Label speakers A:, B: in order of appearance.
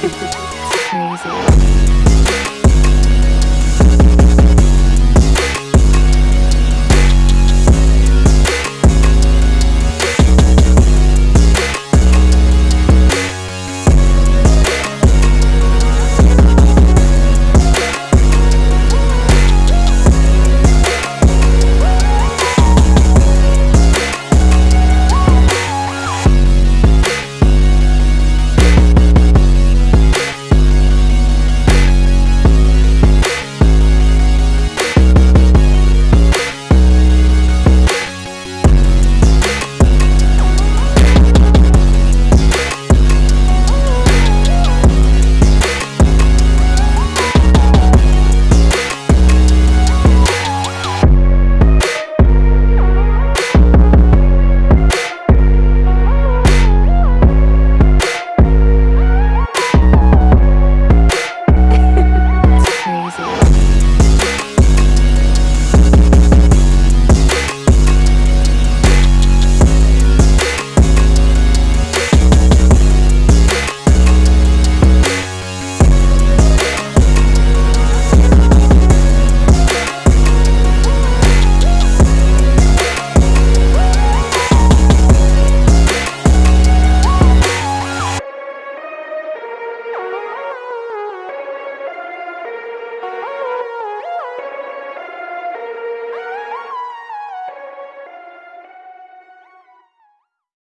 A: crazy.